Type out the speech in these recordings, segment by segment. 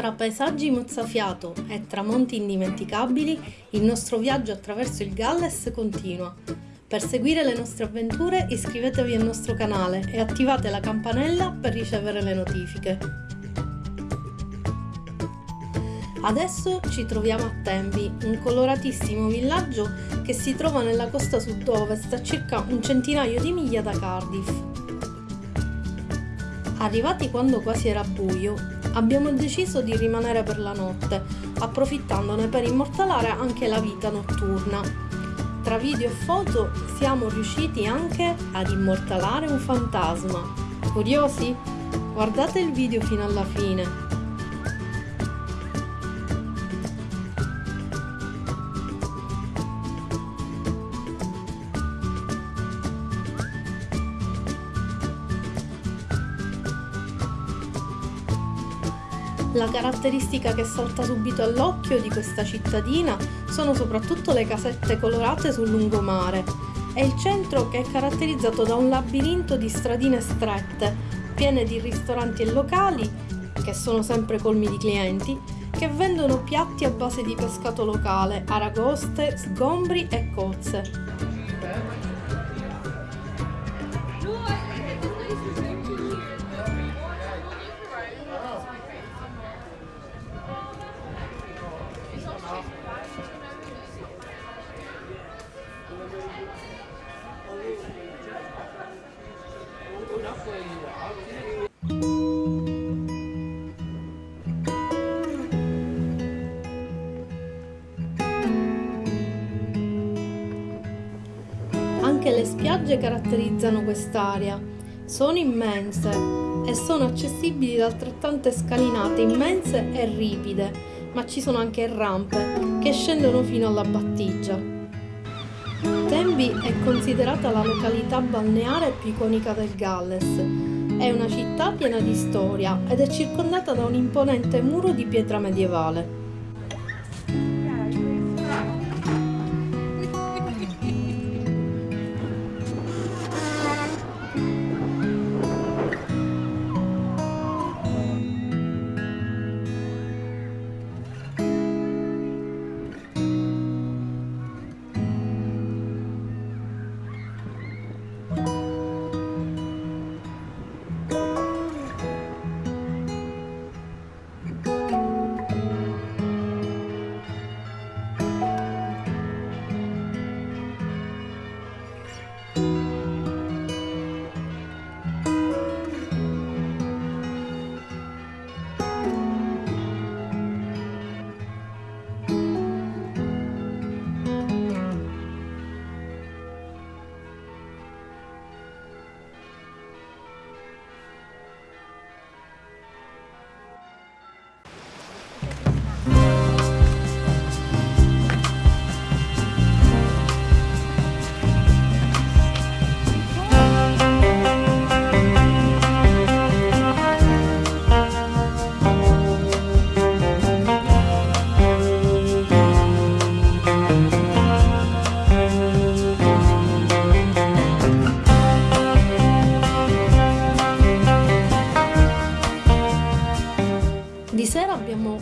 Tra paesaggi mozzafiato e tramonti indimenticabili, il nostro viaggio attraverso il Galles continua. Per seguire le nostre avventure iscrivetevi al nostro canale e attivate la campanella per ricevere le notifiche. Adesso ci troviamo a Tembi, un coloratissimo villaggio che si trova nella costa sud-ovest a circa un centinaio di miglia da Cardiff. Arrivati quando quasi era buio, abbiamo deciso di rimanere per la notte, approfittandone per immortalare anche la vita notturna. Tra video e foto siamo riusciti anche ad immortalare un fantasma. Curiosi? Guardate il video fino alla fine. La caratteristica che salta subito all'occhio di questa cittadina sono soprattutto le casette colorate sul lungomare e il centro che è caratterizzato da un labirinto di stradine strette, piene di ristoranti e locali, che sono sempre colmi di clienti, che vendono piatti a base di pescato locale, aragoste, sgombri e cozze. Anche le spiagge caratterizzano quest'area. Sono immense e sono accessibili da altrettante scalinate immense e ripide, ma ci sono anche rampe che scendono fino alla battigia. Tenby è considerata la località balneare più iconica del Galles. È una città piena di storia ed è circondata da un imponente muro di pietra medievale.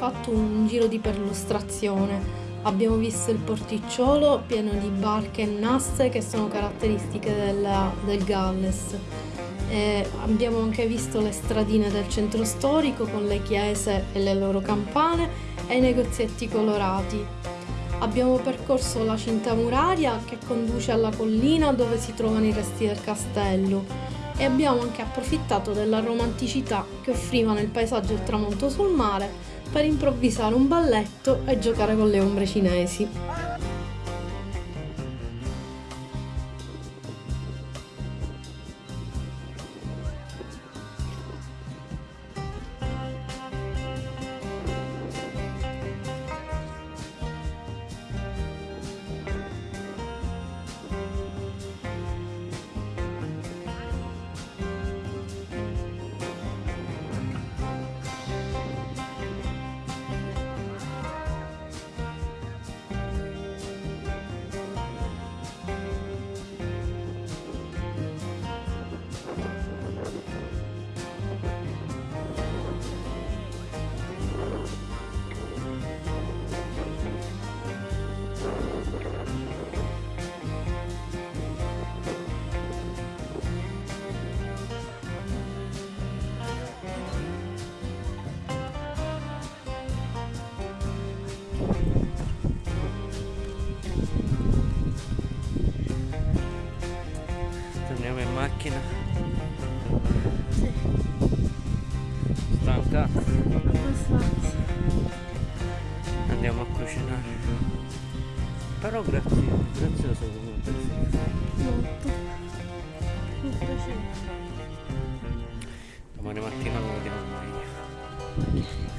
Fatto un giro di perlustrazione. Abbiamo visto il porticciolo pieno di barche e nasse che sono caratteristiche della- del Galles. E abbiamo anche visto le stradine del centro storico con le chiese e le loro campane e i negozietti colorati. Abbiamo percorso la cinta muraria che conduce alla collina dove si trovano i resti del castello e abbiamo anche approfittato della romanticità che offrivano il paesaggio il tramonto sul mare per improvvisare un balletto e giocare con le ombre cinesi. Torniamo in macchina. Stanca. Andiamo a cucinare. Però grazie, grazioso comunque. Molto. Piace. Domani mattina lo vediamo meglio.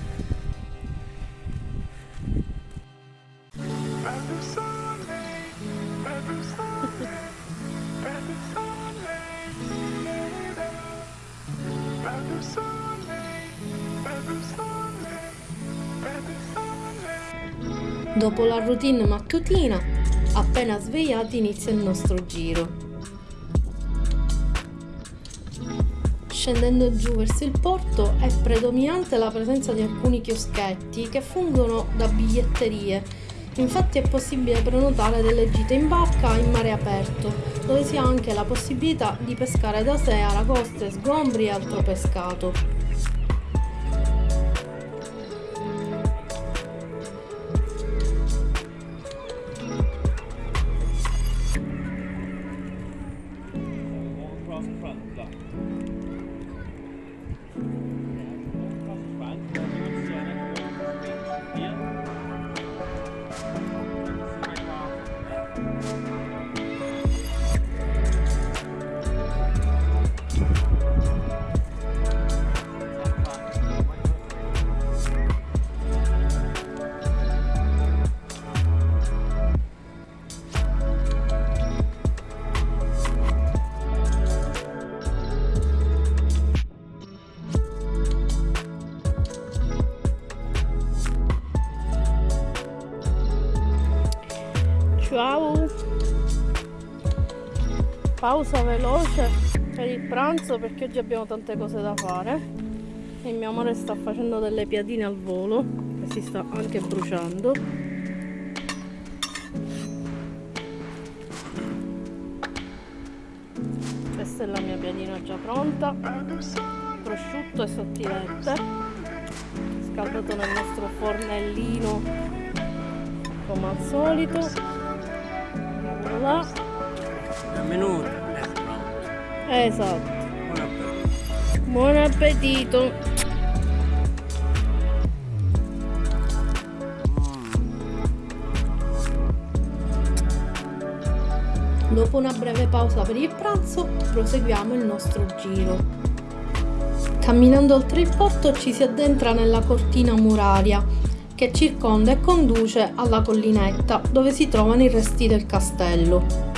Dopo la routine mattutina, appena svegliati inizia il nostro giro. Scendendo giù verso il porto è predominante la presenza di alcuni chioschetti che fungono da biglietterie. Infatti è possibile prenotare delle gite in barca in mare aperto, dove si ha anche la possibilità di pescare da sé aragoste, sgombri e altro pescato. Pausa veloce per il pranzo perché oggi abbiamo tante cose da fare e mio amore sta facendo delle piadine al volo e si sta anche bruciando. Questa è la mia piadina già pronta, prosciutto e sottilette, scaldato nel nostro fornellino come al solito. Voilà. Un minuto è pronto. Esatto. Buon appetito. Buon appetito! Dopo una breve pausa per il pranzo, proseguiamo il nostro giro. Camminando oltre il porto ci si addentra nella cortina muraria che circonda e conduce alla collinetta dove si trovano i resti del castello.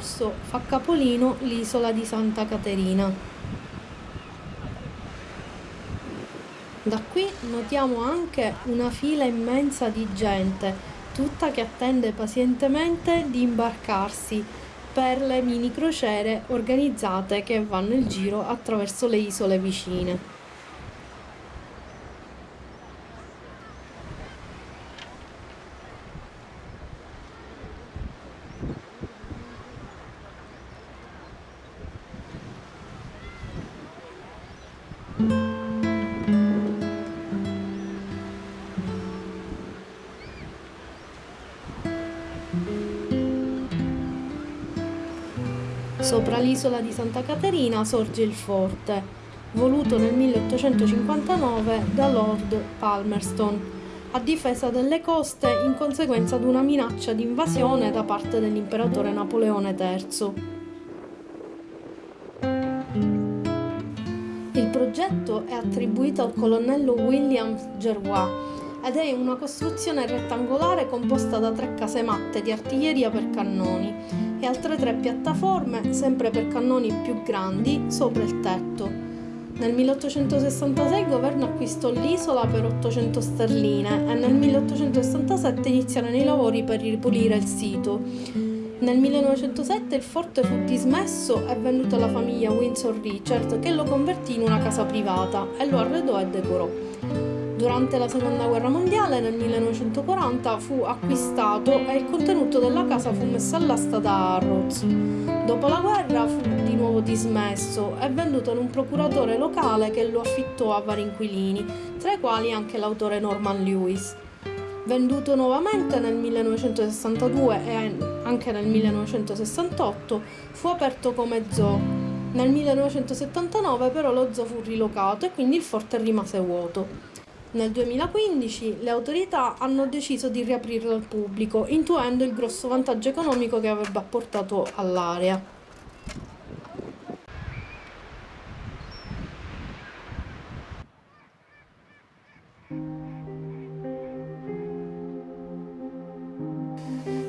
Il percorso fa capolino l'isola di Santa Caterina. Da qui notiamo anche una fila immensa di gente, tutta che attende pazientemente di imbarcarsi per le mini crociere organizzate che vanno il giro attraverso le isole vicine. Sopra l'isola di Santa Caterina sorge il forte, voluto nel 1859 da Lord Palmerston, a difesa delle coste in conseguenza di una minaccia di invasione da parte dell'imperatore Napoleone III. Il progetto è attribuito al colonnello William Gerrois ed è una costruzione rettangolare composta da tre casematte di artiglieria per cannoni e altre tre piattaforme, sempre per cannoni più grandi, sopra il tetto. Nel 1866 il governo acquistò l'isola per 800 sterline e nel 1867 iniziarono i lavori per ripulire il sito. Nel 1907 il forte fu dismesso e venduto alla famiglia Windsor Richard che lo convertì in una casa privata e lo arredò e decorò. Durante la seconda guerra mondiale, nel 1940, fu acquistato e il contenuto della casa fu messo all'asta da Harrods. Dopo la guerra fu di nuovo dismesso e venduto ad un procuratore locale che lo affittò a vari inquilini, tra i quali anche l'autore Norman Lewis. Venduto nuovamente nel 1962 e anche nel 1968, fu aperto come zoo. Nel 1979 però lo zoo fu rilocato e quindi il forte rimase vuoto. Nel 2015 le autorità hanno deciso di riaprirlo al pubblico, intuendo il grosso vantaggio economico che avrebbe apportato all'area.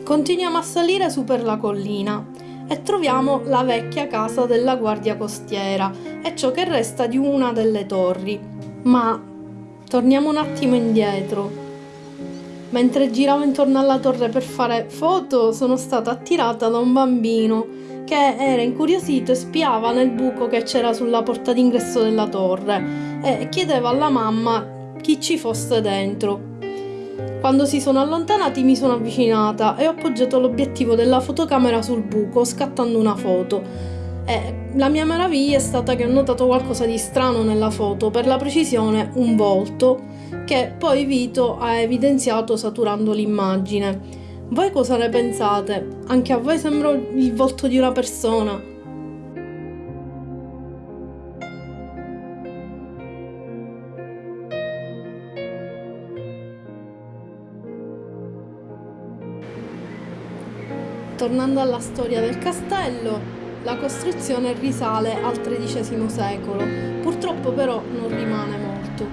Continuiamo a salire su per la collina e troviamo la vecchia casa della guardia costiera e ciò che resta di una delle torri. Ma Torniamo un attimo indietro. Mentre giravo intorno alla torre per fare foto, sono stata attirata da un bambino che era incuriosito e spiava nel buco che c'era sulla porta d'ingresso della torre e chiedeva alla mamma chi ci fosse dentro. Quando si sono allontanati mi sono avvicinata e ho appoggiato l'obiettivo della fotocamera sul buco scattando una foto e la mia meraviglia è stata che ho notato qualcosa di strano nella foto, per la precisione un volto, che poi Vito ha evidenziato saturando l'immagine. Voi cosa ne pensate? Anche a voi sembra il volto di una persona? Tornando alla storia del castello, la costruzione risale al XIII secolo, purtroppo però non rimane molto.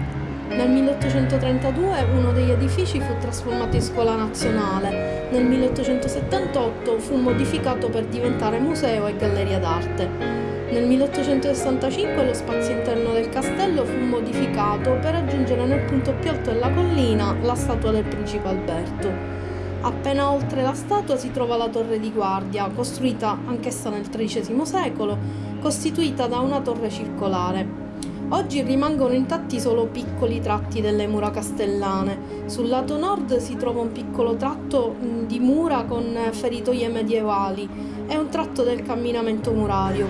Nel 1832 uno degli edifici fu trasformato in scuola nazionale, nel 1878 fu modificato per diventare museo e galleria d'arte. Nel 1865 lo spazio interno del castello fu modificato per aggiungere nel punto più alto della collina la statua del principe Alberto. Appena oltre la statua si trova la torre di guardia, costruita anch'essa nel XIII secolo, costituita da una torre circolare. Oggi rimangono intatti solo piccoli tratti delle mura castellane. Sul lato nord si trova un piccolo tratto di mura con feritoie medievali e un tratto del camminamento murario.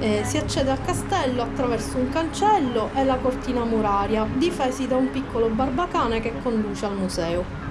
Eh, si accede al castello attraverso un cancello e la cortina muraria, difesi da un piccolo barbacane che conduce al museo.